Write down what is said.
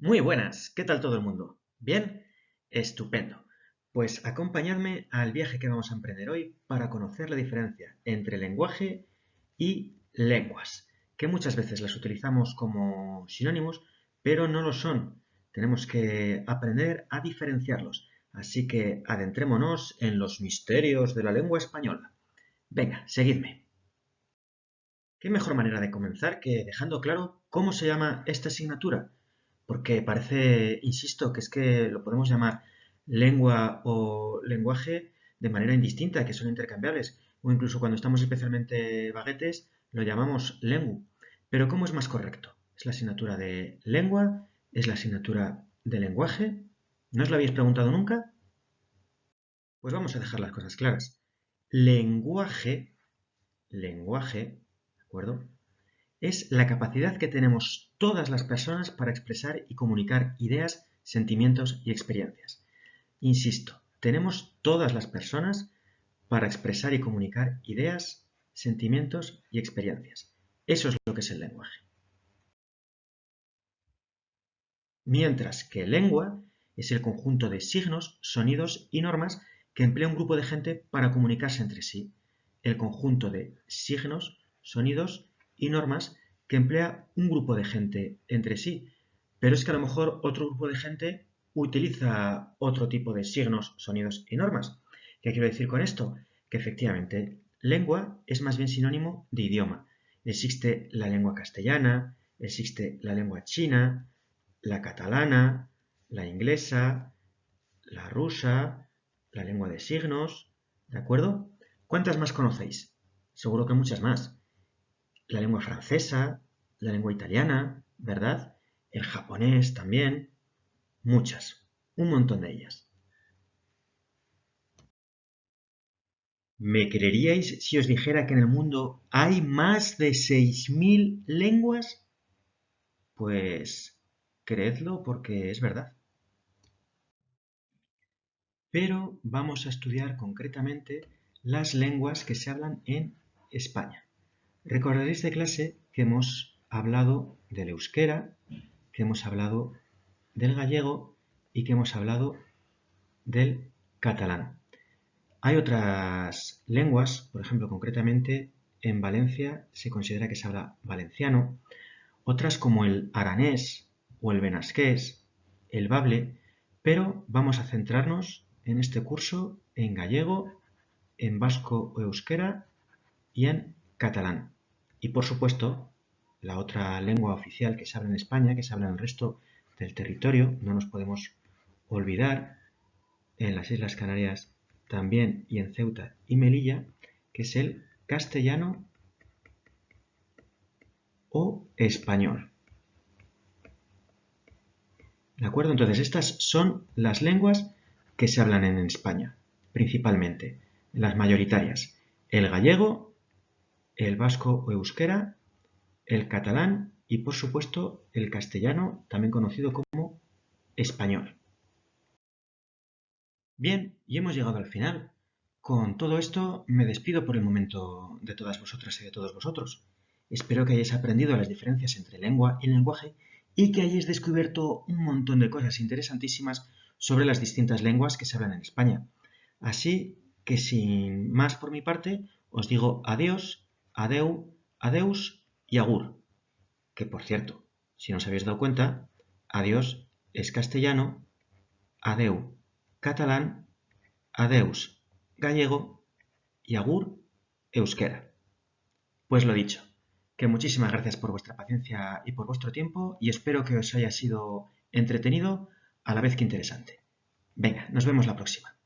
Muy buenas, ¿qué tal todo el mundo? ¿Bien? Estupendo. Pues acompañadme al viaje que vamos a emprender hoy para conocer la diferencia entre lenguaje y lenguas, que muchas veces las utilizamos como sinónimos, pero no lo son. Tenemos que aprender a diferenciarlos. Así que adentrémonos en los misterios de la lengua española. Venga, seguidme. ¿Qué mejor manera de comenzar que dejando claro cómo se llama esta asignatura? Porque parece, insisto, que es que lo podemos llamar lengua o lenguaje de manera indistinta, que son intercambiables, o incluso cuando estamos especialmente baguetes lo llamamos lengu. Pero ¿cómo es más correcto? ¿Es la asignatura de lengua? ¿Es la asignatura de lenguaje? ¿No os lo habéis preguntado nunca? Pues vamos a dejar las cosas claras. Lenguaje, lenguaje, ¿de acuerdo? Es la capacidad que tenemos todas las personas para expresar y comunicar ideas, sentimientos y experiencias. Insisto, tenemos todas las personas para expresar y comunicar ideas, sentimientos y experiencias. Eso es lo que es el lenguaje. Mientras que lengua es el conjunto de signos, sonidos y normas que emplea un grupo de gente para comunicarse entre sí. El conjunto de signos, sonidos y normas que emplea un grupo de gente entre sí, pero es que a lo mejor otro grupo de gente utiliza otro tipo de signos, sonidos y normas. ¿Qué quiero decir con esto? Que efectivamente lengua es más bien sinónimo de idioma. Existe la lengua castellana, existe la lengua china, la catalana, la inglesa, la rusa, la lengua de signos, ¿de acuerdo? ¿Cuántas más conocéis? Seguro que muchas más la lengua francesa, la lengua italiana, ¿verdad? El japonés también, muchas, un montón de ellas. ¿Me creeríais si os dijera que en el mundo hay más de 6.000 lenguas? Pues creedlo porque es verdad. Pero vamos a estudiar concretamente las lenguas que se hablan en España. Recordaréis de clase que hemos hablado del euskera, que hemos hablado del gallego y que hemos hablado del catalán. Hay otras lenguas, por ejemplo, concretamente en Valencia se considera que se habla valenciano, otras como el aranés o el benasqués, el bable, pero vamos a centrarnos en este curso en gallego, en vasco o euskera y en catalán. Y por supuesto, la otra lengua oficial que se habla en España, que se habla en el resto del territorio, no nos podemos olvidar, en las Islas Canarias también y en Ceuta y Melilla, que es el castellano o español. ¿De acuerdo? Entonces, estas son las lenguas que se hablan en España, principalmente, las mayoritarias. El gallego, el vasco o euskera, el catalán y por supuesto el castellano, también conocido como español. Bien, y hemos llegado al final. Con todo esto me despido por el momento de todas vosotras y de todos vosotros. Espero que hayáis aprendido las diferencias entre lengua y lenguaje y que hayáis descubierto un montón de cosas interesantísimas sobre las distintas lenguas que se hablan en España. Así que sin más por mi parte, os digo adiós adeu, adeus y agur. Que por cierto, si no os habéis dado cuenta, adiós es castellano, adeu catalán, adeus gallego y agur euskera. Pues lo dicho, que muchísimas gracias por vuestra paciencia y por vuestro tiempo y espero que os haya sido entretenido a la vez que interesante. Venga, nos vemos la próxima.